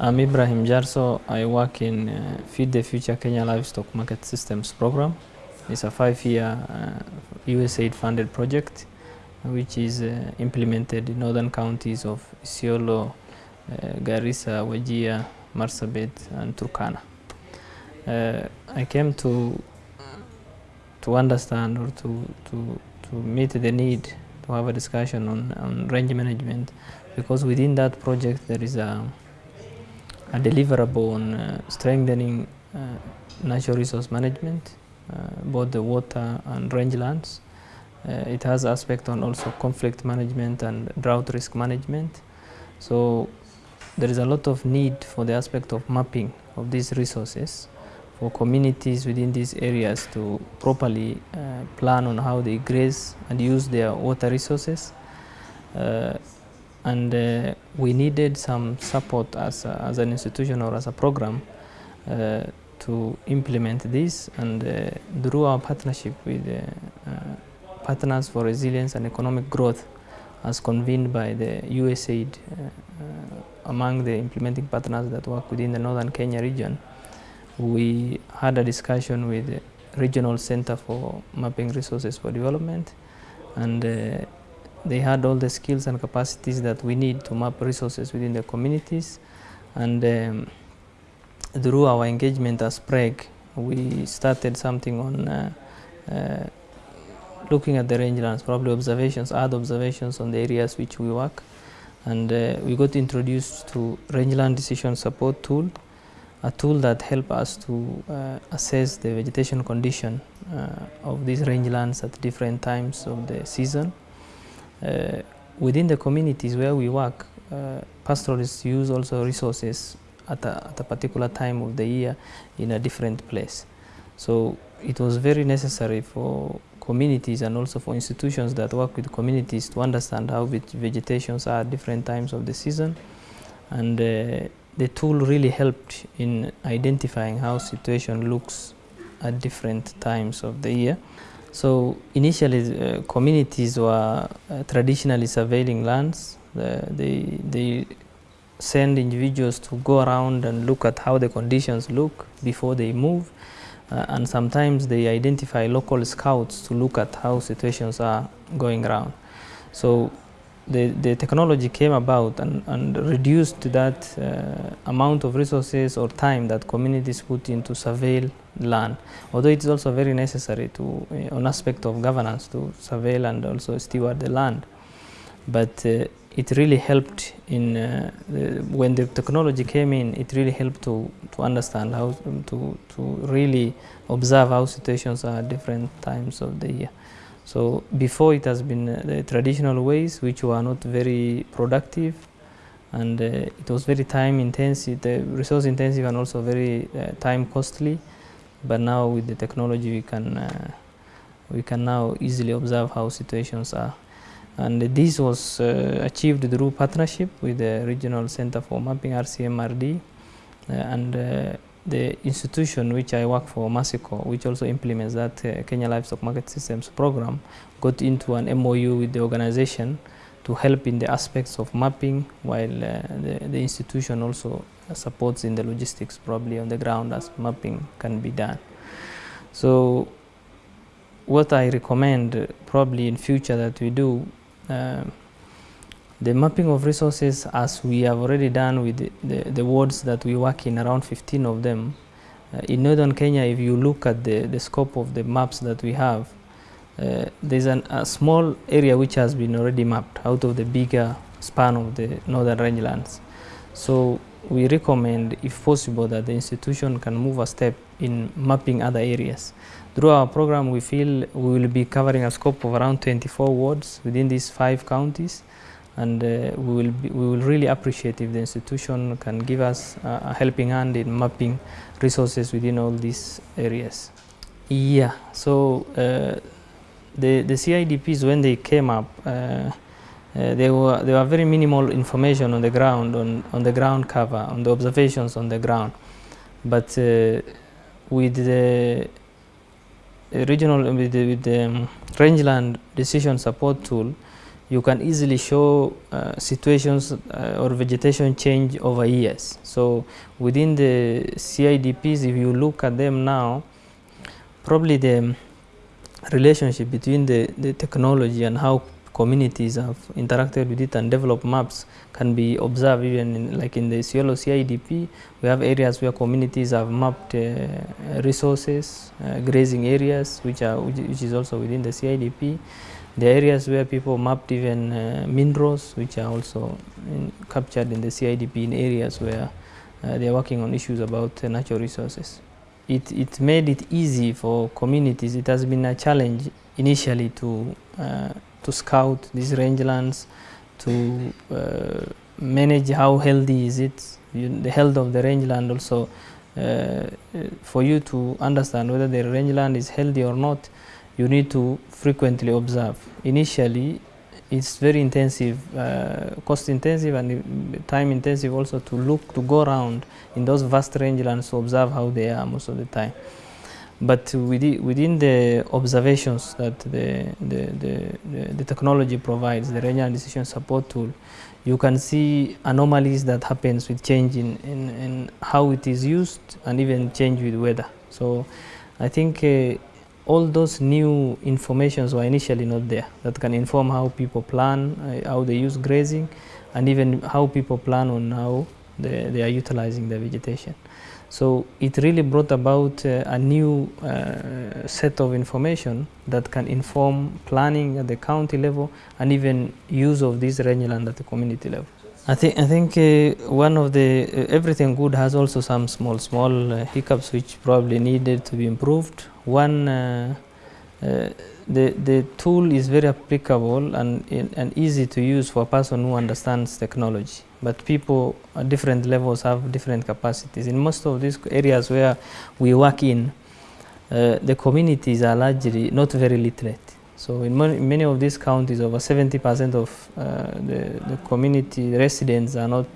I'm Ibrahim Jarso. I work in uh, Feed the Future Kenya Livestock Market Systems Program. It's a five-year uh, USAID funded project which is uh, implemented in northern counties of Isiolo, uh, Garissa, Wajir, Marsabit and Turkana. Uh, I came to to understand or to, to, to meet the need to have a discussion on, on range management because within that project there is a, a deliverable on uh, strengthening uh, natural resource management, uh, both the water and rangelands. It has aspect on also conflict management and drought risk management. So there is a lot of need for the aspect of mapping of these resources for communities within these areas to properly uh, plan on how they graze and use their water resources. Uh, and uh, we needed some support as, a, as an institution or as a program uh, to implement this and uh, through our partnership with uh, Partners for Resilience and Economic Growth as convened by the USAID among the implementing partners that work within the northern Kenya region we had a discussion with the Regional Center for Mapping Resources for Development and uh, they had all the skills and capacities that we need to map resources within the communities and um, through our engagement as PREG we started something on uh, uh, looking at the rangelands, probably observations, other observations on the areas which we work and uh, we got introduced to rangeland decision support tool a tool that help us to uh, assess the vegetation condition uh, of these rangelands at different times of the season. Uh, within the communities where we work, uh, pastoralists use also resources at a, at a particular time of the year in a different place. So it was very necessary for communities and also for institutions that work with communities to understand how vegetations are at different times of the season and uh, the tool really helped in identifying how situation looks at different times of the year. So initially uh, communities were uh, traditionally surveilling lands. Uh, they, they send individuals to go around and look at how the conditions look before they move. Uh, and sometimes they identify local scouts to look at how situations are going around. So the, the technology came about and, and reduced that uh, amount of resources or time that communities put into surveil land. Although it is also very necessary to, uh, an aspect of governance to surveil and also steward the land. But uh, it really helped in, uh, when the technology came in, it really helped to, to understand how, to, to really observe how situations are different times of the year. So before it has been uh, the traditional ways which were not very productive and uh, it was very time intensive, resource intensive and also very uh, time costly. But now with the technology we can uh, we can now easily observe how situations are. And this was uh, achieved through partnership with the Regional Center for Mapping RCMRD uh, and the institution which I work for, Mercy Corps, which also implements that uh, Kenya Livestock Market Systems program, got into an MOU with the organization to help in the aspects of mapping, while uh, the, the institution also supports in the logistics probably on the ground as mapping can be done. So what I recommend uh, probably in future that we do, uh, the mapping of resources, as we have already done with the, the, the wards that we work in, around 15 of them, uh, in northern Kenya, if you look at the, the scope of the maps that we have, uh, there's an, a small area which has been already mapped out of the bigger span of the northern rangelands. So we recommend, if possible, that the institution can move a step in mapping other areas. Through our program, we feel we will be covering a scope of around 24 wards within these five counties and uh, we will be, we will really appreciate if the institution can give us a helping hand in mapping resources within all these areas. Yeah, so uh, the the CIDPs when they came up, uh, uh, they were they were very minimal information on the ground on on the ground cover on the observations on the ground, but uh, with the regional with the, with the um, rangeland decision support tool you can easily show uh, situations uh, or vegetation change over years. So within the CIDPs, if you look at them now, probably the relationship between the, the technology and how communities have interacted with it and developed maps can be observed even in, like in the Isiolo CIDP. We have areas where communities have mapped uh, resources, uh, grazing areas, which are which, which is also within the CIDP. The areas where people mapped even uh, minerals, which are also in, captured in the CIDP in areas where uh, they are working on issues about uh, natural resources. It, it made it easy for communities. It has been a challenge initially to, uh, to scout these rangelands, to uh, manage how healthy is it, you, the health of the rangeland also. Uh, for you to understand whether the rangeland is healthy or not, you need to frequently observe. Initially, it's very intensive, uh, cost intensive and time intensive also to look, to go around in those vast rangelands to observe how they are most of the time. But within, within the observations that the, the, the, the, the technology provides, the rangeland decision support tool, you can see anomalies that happens with change in, in, in how it is used and even change with weather. So I think uh, all those new informations were initially not there that can inform how people plan, uh, how they use grazing, and even how people plan on how they, they are utilizing the vegetation. So it really brought about uh, a new uh, set of information that can inform planning at the county level and even use of this rangeland at the community level. I think I think uh, one of the uh, everything good has also some small small uh, hiccups which probably needed to be improved. One, uh, uh, the the tool is very applicable and and easy to use for a person who understands technology. But people at different levels have different capacities. In most of these areas where we work in, uh, the communities are largely not very literate. So in many of these counties, over 70% of uh, the, the community residents are not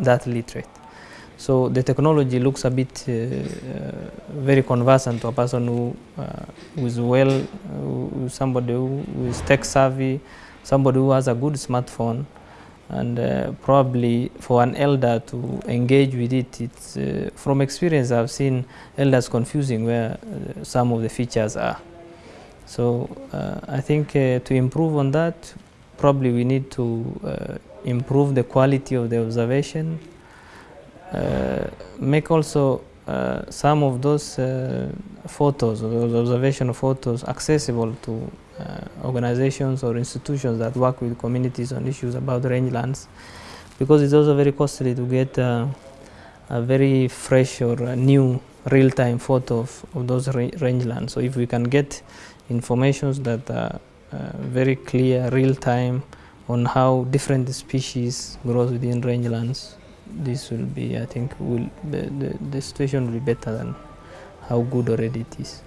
that literate. So the technology looks a bit uh, uh, very conversant to a person who, uh, who is well, who, somebody who is tech savvy, somebody who has a good smartphone, and uh, probably for an elder to engage with it, it's uh, from experience I've seen elders confusing where uh, some of the features are. So uh, I think uh, to improve on that, probably we need to uh, improve the quality of the observation, uh, make also uh, some of those uh, photos, those observation photos, accessible to organizations or institutions that work with communities on issues about rangelands, because it's also very costly to get a very fresh or new real-time photo of, of those ra rangelands. So if we can get informations that are uh, very clear, real-time on how different species grows within rangelands, this will be, I think, will the, the, the situation will be better than how good already it is.